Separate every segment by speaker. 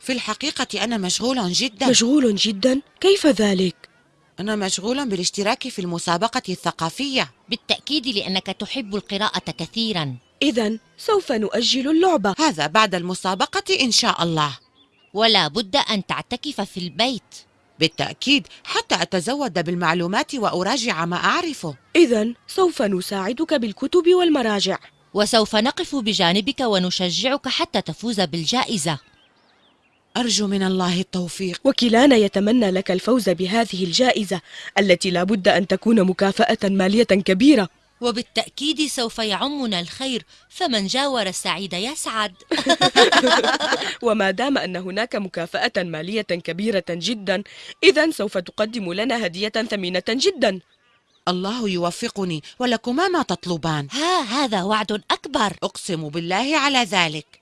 Speaker 1: في الحقيقة أنا مشغول جدا.
Speaker 2: مشغول جدا؟ كيف ذلك؟
Speaker 1: أنا مشغول بالاشتراك في المسابقة الثقافية.
Speaker 3: بالتأكيد لأنك تحب القراءة كثيرا.
Speaker 2: إذا سوف نؤجل اللعبة.
Speaker 1: هذا بعد المسابقة إن شاء الله.
Speaker 3: ولا بد أن تعتكف في البيت.
Speaker 1: بالتأكيد حتى أتزود بالمعلومات وأراجع ما أعرفه.
Speaker 2: إذا سوف نساعدك بالكتب والمراجع.
Speaker 3: وسوف نقف بجانبك ونشجعك حتى تفوز بالجائزة.
Speaker 1: أرجو من الله التوفيق.
Speaker 2: وكلانا يتمنى لك الفوز بهذه الجائزة التي لا بد أن تكون مكافأة مالية كبيرة.
Speaker 3: وبالتأكيد سوف يعمنا الخير فمن جاور السعيد يسعد
Speaker 2: وما دام أن هناك مكافأة مالية كبيرة جدا إذا سوف تقدم لنا هدية ثمينة جدا.
Speaker 1: الله يوفقني ولكما ما تطلبان.
Speaker 3: ها هذا وعد أكبر.
Speaker 1: أقسم بالله على ذلك.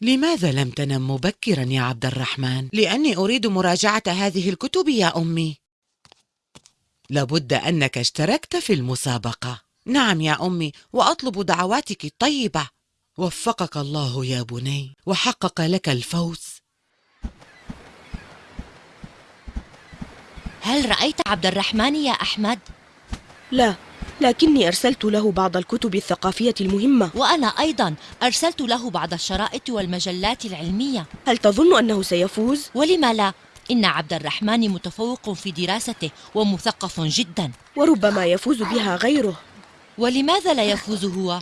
Speaker 1: لماذا لم تنم مبكرا يا عبد الرحمن؟ لأني أريد مراجعة هذه الكتب يا أمي. لابد أنك اشتركت في المسابقة. نعم يا أمي وأطلب دعواتك الطيبة. وفقك الله يا بني. وحقق لك الفوز.
Speaker 3: هل رأيت عبد الرحمن يا أحمد؟
Speaker 2: لا. لكني أرسلت له بعض الكتب الثقافية المهمة
Speaker 3: وأنا أيضا أرسلت له بعض الشرائط والمجلات العلمية
Speaker 2: هل تظن أنه سيفوز؟
Speaker 3: ولم لا؟ إن عبد الرحمن متفوق في دراسته ومثقف جدا
Speaker 2: وربما يفوز بها غيره
Speaker 3: ولماذا لا يفوز هو؟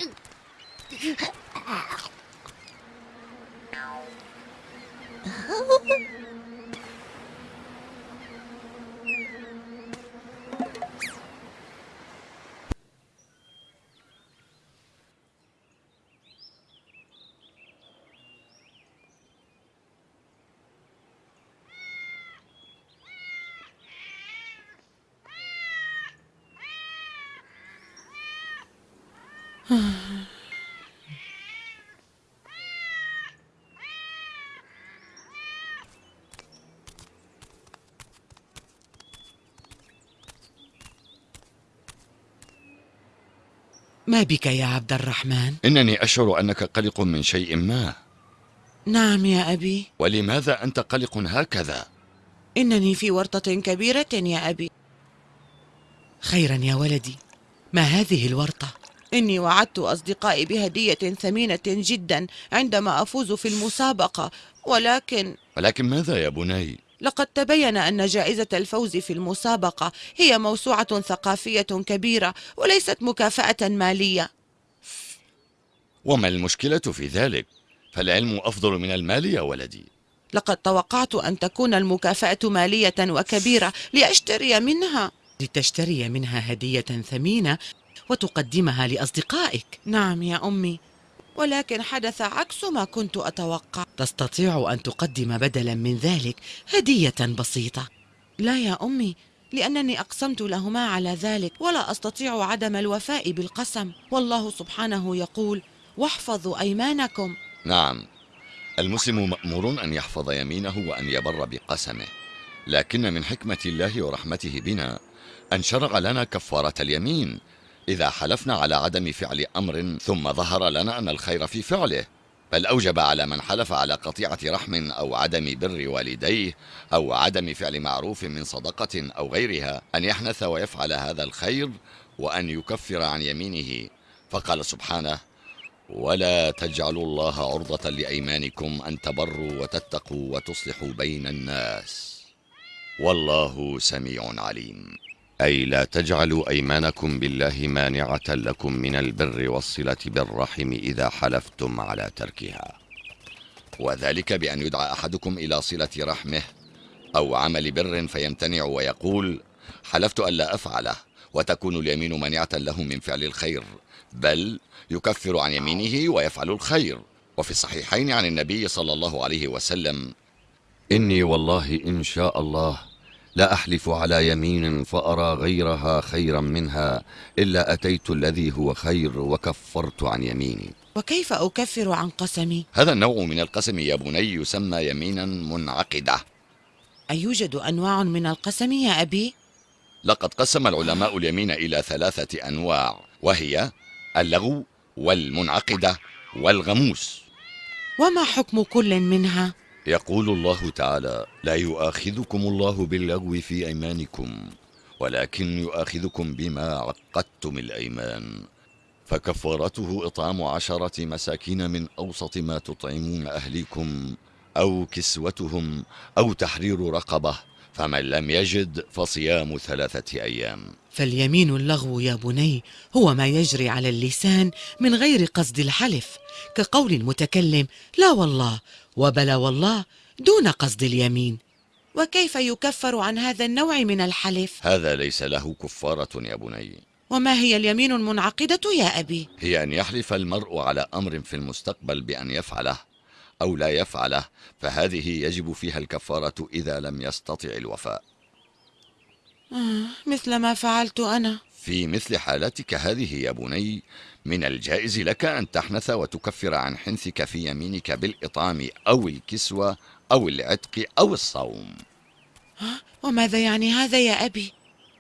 Speaker 1: ما بك يا عبد الرحمن؟
Speaker 4: إنني أشعر أنك قلق من شيء ما
Speaker 1: نعم يا أبي
Speaker 4: ولماذا أنت قلق هكذا؟
Speaker 1: إنني في ورطة كبيرة يا أبي خيرا يا ولدي ما هذه الورطة؟ إني وعدت أصدقائي بهدية ثمينة جدا عندما أفوز في المسابقة ولكن
Speaker 4: ولكن ماذا يا بني؟
Speaker 1: لقد تبين أن جائزة الفوز في المسابقة هي موسوعة ثقافية كبيرة وليست مكافأة مالية
Speaker 4: وما المشكلة في ذلك؟ فالعلم أفضل من المال يا ولدي
Speaker 1: لقد توقعت أن تكون المكافأة مالية وكبيرة لأشتري منها لتشتري منها هدية ثمينة وتقدمها لأصدقائك. نعم يا أمي ولكن حدث عكس ما كنت أتوقع. تستطيع أن تقدم بدلا من ذلك هدية بسيطة. لا يا أمي لأنني أقسمت لهما على ذلك ولا أستطيع عدم الوفاء بالقسم. والله سبحانه يقول واحفظوا أيمانكم.
Speaker 4: نعم المسلم مأمور أن يحفظ يمينه وأن يبر بقسمه. لكن من حكمة الله ورحمته بنا أن شرع لنا كفارة اليمين إذا حلفنا على عدم فعل أمر ثم ظهر لنا أن الخير في فعله بل أوجب على من حلف على قطيعة رحم أو عدم بر والديه أو عدم فعل معروف من صدقة أو غيرها أن يحنث ويفعل هذا الخير وأن يكفر عن يمينه. فقال سبحانه ولا تجعلوا الله عرضة لأيمانكم أن تبروا وتتقوا وتصلحوا بين الناس. والله سميع عليم. أي لا تجعلوا أيمانكم بالله مانعة لكم من البر والصلة بالرحم إذا حلفتم على تركها. وذلك بأن يدعى أحدكم إلى صلة رحمه أو عمل بر فيمتنع ويقول حلفت ألا أفعله وتكون اليمين مانعة له من فعل الخير بل يكفر عن يمينه ويفعل الخير. وفي الصحيحين عن النبي صلى الله عليه وسلم إني والله إن شاء الله لا أحلف على يمين فأرى غيرها خيرا منها إلا أتيت الذي هو خير وكفرت عن يميني
Speaker 1: وكيف أكفر عن قسمي؟
Speaker 4: هذا النوع من القسم يا بني يسمى يمينا منعقدة
Speaker 1: أيوجد أنواع من القسم يا أبي؟
Speaker 4: لقد قسم العلماء اليمين إلى ثلاثة أنواع وهي اللغو والمنعقدة والغموس
Speaker 1: وما حكم كل منها؟
Speaker 4: يقول الله تعالى لا يؤاخذكم الله باللغو في أيمانكم ولكن يؤاخذكم بما عقدتم الأيمان. فكفارته إطعام عشرة مساكين من أوسط ما تطعمون أهليكم أو كسوتهم أو تحرير رقبة فمن لم يجد فصيام ثلاثة أيام.
Speaker 1: فاليمين اللغو يا بني هو ما يجري على اللسان من غير قصد الحلف كقول المتكلم لا والله وبلا والله دون قصد اليمين. وكيف يكفر عن هذا النوع من الحلف؟
Speaker 4: هذا ليس له كفارة يا بني.
Speaker 1: وما هي اليمين المنعقدة يا أبي؟
Speaker 4: هي أن يحلف المرء على أمر في المستقبل بأن يفعله. أو لا يفعله فهذه يجب فيها الكفارة إذا لم يستطع الوفاء
Speaker 1: آه مثل ما فعلت أنا
Speaker 4: في مثل حالتك هذه يا بني من الجائز لك أن تحنث وتكفر عن حنثك في يمينك بالإطعام أو الكسوة أو العتق أو الصوم
Speaker 1: آه وماذا يعني هذا يا أبي؟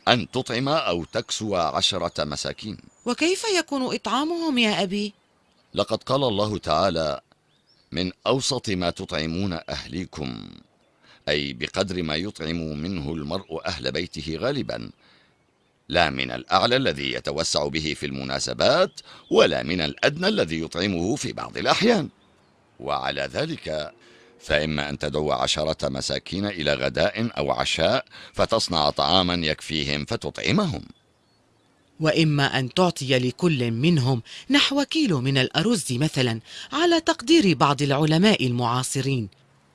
Speaker 4: أن تطعم أو تكسو عشرة مساكين
Speaker 1: وكيف يكون إطعامهم يا أبي؟
Speaker 4: لقد قال الله تعالى من أوسط ما تطعمون أهليكم أي بقدر ما يطعم منه المرء أهل بيته غالبا. لا من الأعلى الذي يتوسع به في المناسبات ولا من الأدنى الذي يطعمه في بعض الأحيان. وعلى ذلك فإما أن تدعو عشرة مساكين إلى غداء أو عشاء فتصنع طعاما يكفيهم فتطعمهم.
Speaker 1: وإما أن تعطي لكل منهم نحو كيلو من الأرز مثلا على تقدير بعض العلماء المعاصرين.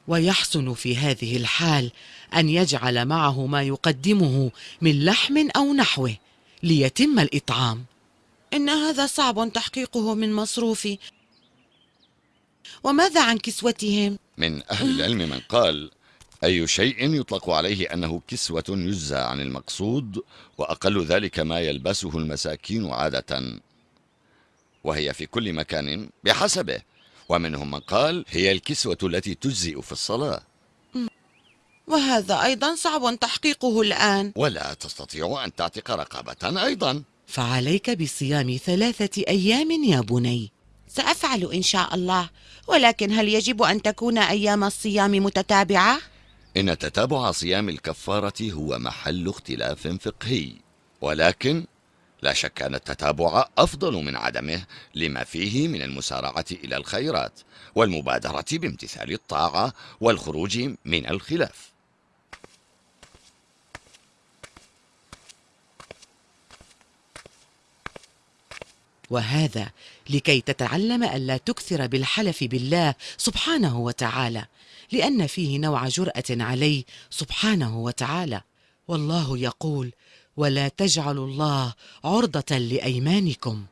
Speaker 1: ويحسن في هذه الحال أن يجعل معه ما يقدمه من لحم أو نحوه ليتم الإطعام. إن هذا صعب تحقيقه من مصروفي وماذا عن كسوتهم؟
Speaker 4: من أهل العلم من قال أي شيء يطلق عليه أنه كسوة يجزى عن المقصود وأقل ذلك ما يلبسه المساكين عادة. وهي في كل مكان بحسبه. ومنهم من قال هي الكسوة التي تجزئ في الصلاة.
Speaker 1: وهذا أيضا صعب تحقيقه الآن.
Speaker 4: ولا تستطيع أن تعتق رقبة أيضا.
Speaker 1: فعليك بصيام ثلاثة أيام يا بني. سأفعل إن شاء الله. ولكن هل يجب أن تكون أيام الصيام متتابعة؟
Speaker 4: إن تتابع صيام الكفارة هو محل اختلاف فقهي ولكن لا شك أن التتابع أفضل من عدمه لما فيه من المسارعة إلى الخيرات والمبادرة بامتثال الطاعة والخروج من الخلاف.
Speaker 1: وهذا لكي تتعلم ألا تكثر بالحلف بالله سبحانه وتعالى لأن فيه نوع جرأة عليه سبحانه وتعالى. والله يقول ولا تجعلوا الله عرضة لأيمانكم.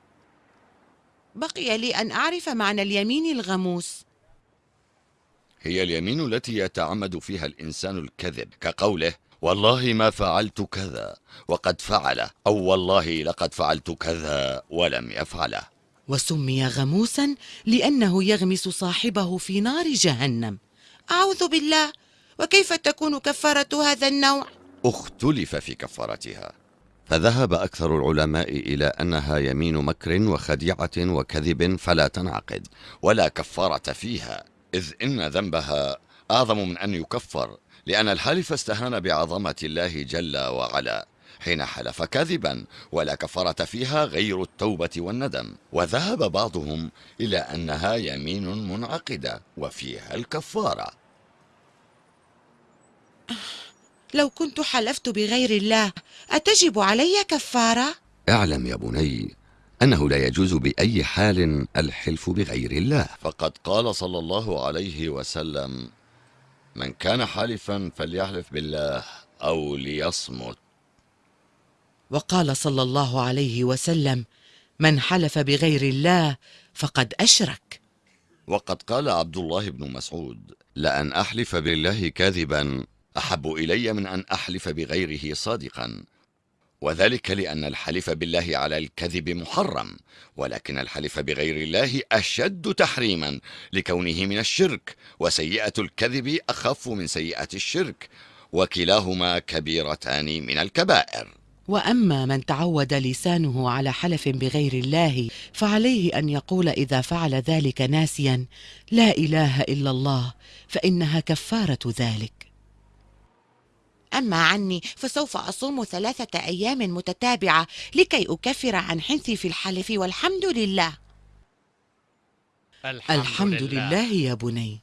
Speaker 1: بقي لي أن أعرف معنى اليمين الغموس.
Speaker 4: هي اليمين التي يتعمد فيها الإنسان الكذب كقوله والله ما فعلت كذا وقد فعل أو والله لقد فعلت كذا ولم يفعله
Speaker 1: وسمي غموسا لأنه يغمس صاحبه في نار جهنم. أعوذ بالله وكيف تكون كفارة هذا النوع؟
Speaker 4: اختلف في كفارتها. فذهب أكثر العلماء إلى أنها يمين مكر وخديعة وكذب فلا تنعقد ولا كفارة فيها إذ إن ذنبها أعظم من أن يكفر. لأن الحالف استهان بعظمة الله جل وعلا. حين حلف كذبا ولا كفارة فيها غير التوبة والندم. وذهب بعضهم إلى أنها يمين منعقدة وفيها الكفارة.
Speaker 1: لو كنت حلفت بغير الله أتجب علي كفارة؟
Speaker 4: اعلم يا بني أنه لا يجوز بأي حال الحلف بغير الله. فقد قال صلى الله عليه وسلم من كان حالفا فليحلف بالله أو ليصمت.
Speaker 1: وقال صلى الله عليه وسلم من حلف بغير الله فقد أشرك.
Speaker 4: وقد قال عبد الله بن مسعود لأن أحلف بالله كاذبا أحب إلي من أن أحلف بغيره صادقا. وذلك لأن الحلف بالله على الكذب محرم ولكن الحلف بغير الله أشد تحريما لكونه من الشرك وسيئة الكذب أخف من سيئة الشرك وكلاهما كبيرتان من الكبائر.
Speaker 1: وأما من تعود لسانه على حلف بغير الله فعليه أن يقول إذا فعل ذلك ناسيا لا إله إلا الله فإنها كفارة ذلك.
Speaker 5: أما عني فسوف أصوم ثلاثة أيام متتابعة لكي أكفر عن حنثي في الحلف والحمد لله.
Speaker 1: الحمد لله. يا بني.